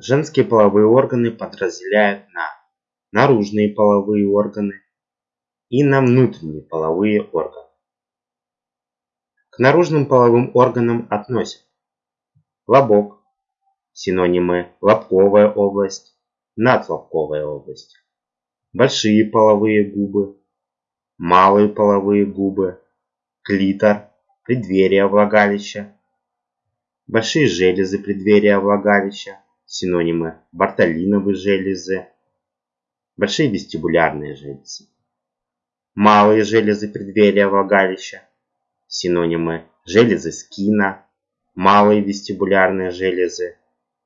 Женские половые органы подразделяют на наружные половые органы и на внутренние половые органы. К наружным половым органам относят лобок, синонимы лобковая область, надлобковая область, большие половые губы, малые половые губы, клитор, преддверие влагалища, большие железы преддверия влагалища, синонимы. Бартолиновые железы, большие вестибулярные железы, малые железы преддверия влагалища, синонимы. Железы скина, малые вестибулярные железы,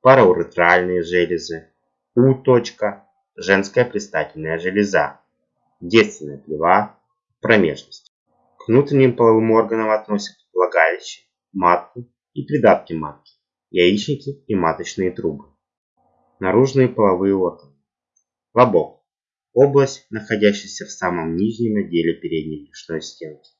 парауретральные железы, У. -точка, женская предстательная железа, девственная плева, промежность. К внутренним половым органам относят влагалище, матку и придатки матки, яичники и маточные трубы. Наружные половые органы. Лобок. Область, находящаяся в самом нижнем отделе передней брюшной стенки.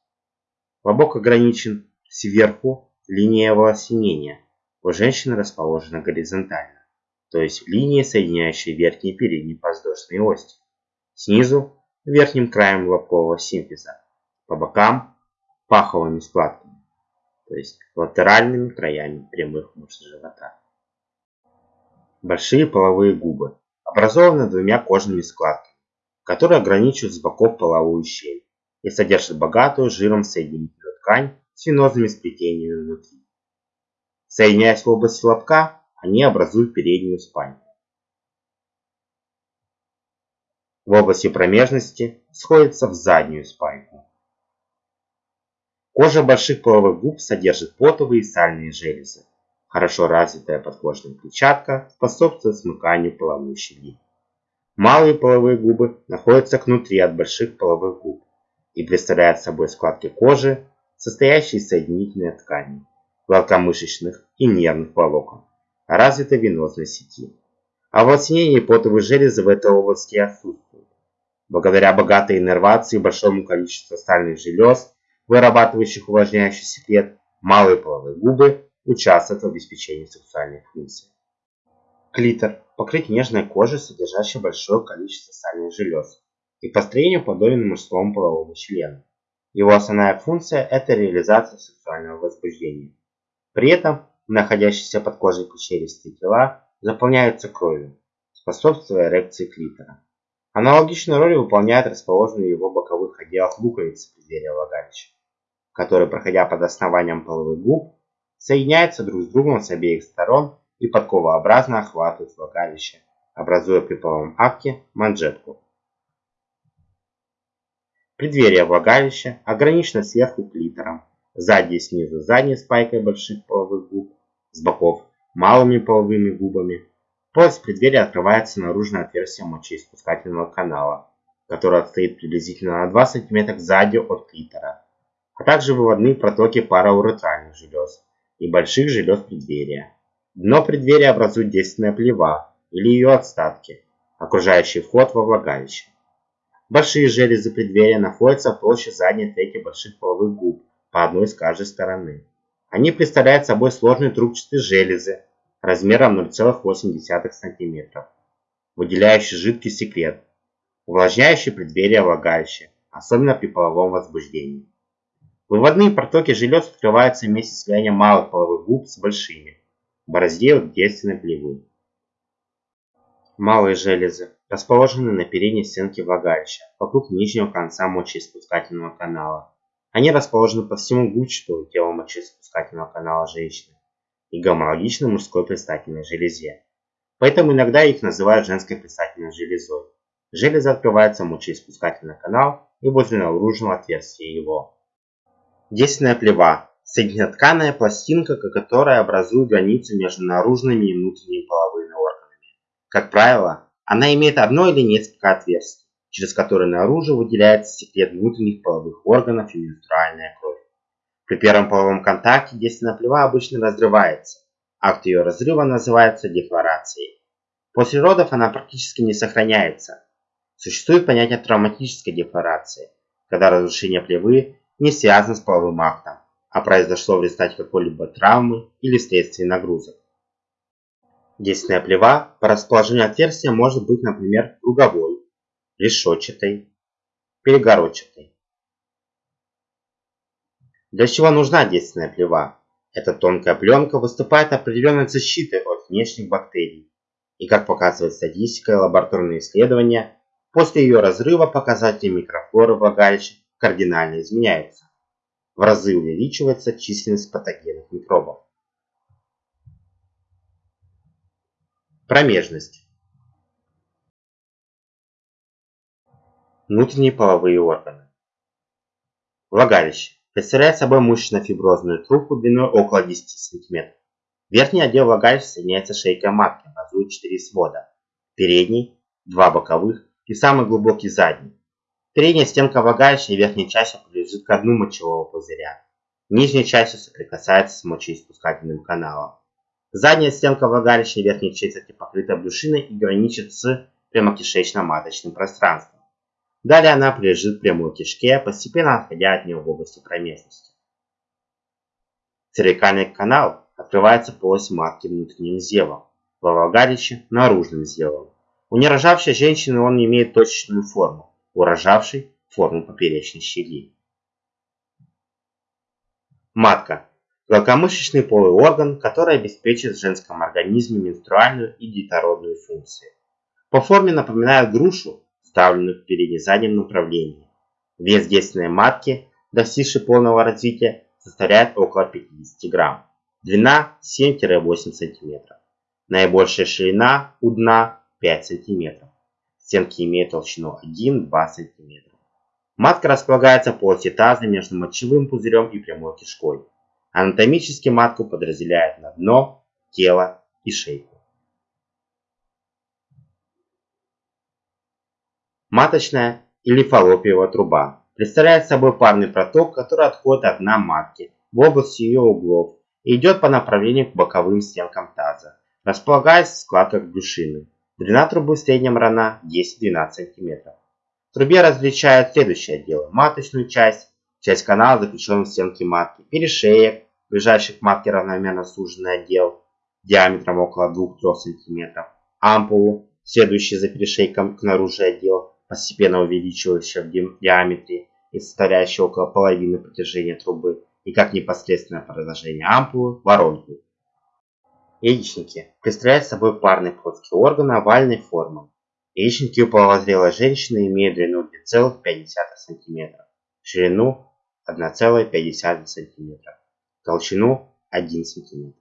Лобок ограничен сверху линией волосинения. У женщины расположена горизонтально, то есть линия, соединяющая верхние и передние подвздошные ости. Снизу – верхним краем лобкового симфиза, по бокам – паховыми складками, то есть латеральными краями прямых мышц живота. Большие половые губы образованы двумя кожными складками, которые ограничивают с боков половую щель и содержат богатую жиром соединительную ткань с венозными сплетениями внутри. Соединяясь в области лобка, они образуют переднюю спайку. В области промежности сходятся в заднюю спайку. Кожа больших половых губ содержит потовые и сальные железы. Хорошо развитая подкожная клетчатка способствует смыканию половой щели. Малые половые губы находятся внутри от больших половых губ и представляют собой складки кожи, состоящие из соединительной ткани, гладкомышечных и нервных волокон, развитой венозной сети. А волоснение и потовые железы в этой области отсутствуют. Благодаря богатой иннервации и большому количеству стальных желез, вырабатывающих увлажняющий секрет, малые половые губы участвуют в обеспечении сексуальных функций. Клитор – покрыть нежной кожей, содержащей большое количество сальных желез, и по строению подобен мужскому половому члену. Его основная функция – это реализация сексуального возбуждения. При этом находящиеся под кожей челюсти тела заполняются кровью, способствуя эрекции клитора. Аналогичную роль выполняют расположенные в его боковых отделах луковицы преддверия влагалища, которые, проходя под основанием половых губ, соединяются друг с другом с обеих сторон и подковообразно охватывают влагалище, образуя при половом акте манжетку, Преддверие влагалища ограничено сверху клитором, сзади и снизу задней спайкой больших половых губ, с боков малыми половыми губами. Полость преддверия открывается наружное отверстие мочеиспускательного канала, которое отстоит приблизительно на 2 см сзади от клитора, а также выводные протоки парауретральных желез и больших желез преддверия. Дно преддверия образует действенная плева или ее отстатки, окружающий вход во влагалище. Большие железы преддверия находятся в толще задней трети больших половых губ, по одной с каждой стороны. Они представляют собой сложные трубчатые железы размером 0,8 см, выделяющие жидкий секрет, увлажняющий преддверие влагалища, особенно при половом возбуждении. Выводные протоки желез открываются вместе с слиянием малых половых губ с большими, в борозде от девственной плевы. Малые железы расположены на передней стенке влагалища, вокруг нижнего конца мочеиспускательного канала. Они расположены по всему губчатому телу мочеиспускательного канала женщины и гомологичны мужской предстательной железе. Поэтому иногда их называют женской предстательной железой. Железа открывается в мочеиспускательный канал и возле наружного отверстия его. Действенная плева – соединотканная пластинка, которая образует границу между наружными и внутренними половыми органами. Как правило, она имеет одно или несколько отверстий, через которые наружу выделяется секрет внутренних половых органов и менструальная кровь. При первом половом контакте действенная плева обычно разрывается. Акт ее разрыва называется дефлорацией. После родов она практически не сохраняется. Существует понятие травматической дефлорации, когда разрушение плевы не связано с половым актом, а произошло в результате какой-либо травмы или вследствие нагрузок. Действенная плева по расположению отверстия может быть, например, круговой, решетчатой, перегородчатой. Для чего нужна действенная плева? Эта тонкая пленка выступает определенной защитой от внешних бактерий. И как показывает статистика и лабораторные исследования, после ее разрыва показатели микрофлоры влагалища кардинально изменяются. В разы увеличивается численность патогенных микробов. Промежность. Внутренние половые органы. Влагалище представляет собой мышечно-фиброзную трубку длиной около 10 см. Верхний отдел влагалища соединяется шейкой матки, образует 4 свода. Передний, два боковых и самый глубокий задний. Передняя стенка влагалища и верхняя часть принадлежит к дну мочевого пузыря. Нижняя часть соприкасается с мочеиспускательным каналом. Задняя стенка влагалища и верхняя четверти покрыта брюшиной и граничит с прямокишечно-маточным пространством. Далее она прилежит к прямой кишке, постепенно отходя от нее в области промежности. Цервикальный канал открывается полость матки внутренним зевом, во влагалище – наружным зевом. У нерожавшей женщины он имеет точечную форму, у рожавшей – форму поперечной щели. Матка – гладкомышечный полый орган, который обеспечивает в женском организме менструальную и детородную функции. По форме напоминает грушу, вставленных в передне-заднем направлении. Вес действенной матки, достигшей полного развития, составляет около 50 грамм. Длина 7-8 см. Наибольшая ширина у дна 5 см. Стенки имеют толщину 1-2 см. Матка располагается в полости таза между мочевым пузырем и прямой кишкой. Анатомически матку подразделяют на дно, тело и шейку. Маточная или фаллопиевая труба представляет собой парный проток, который отходит от дна матки в области ее углов и идет по направлению к боковым стенкам таза, располагаясь в складках брюшины. Длина трубы в среднем равна 10-12 см. В трубе различают следующие отделы. Маточную часть, часть канала, заключенную в стенке матки, перешеек, ближайший к матке равномерно суженный отдел диаметром около 2-3 см, ампулу, следующий за перешейком к наружу отдел, постепенно увеличивающая в диаметре и составляющая около половины протяжения трубы, и как непосредственное продолжение ампулы – воронку. Яичники представляют собой парный плоский орган овальной формы. Яичники у половозрелой женщины имеют длину 2,5 см, ширину 1,5 см, толщину 1 см.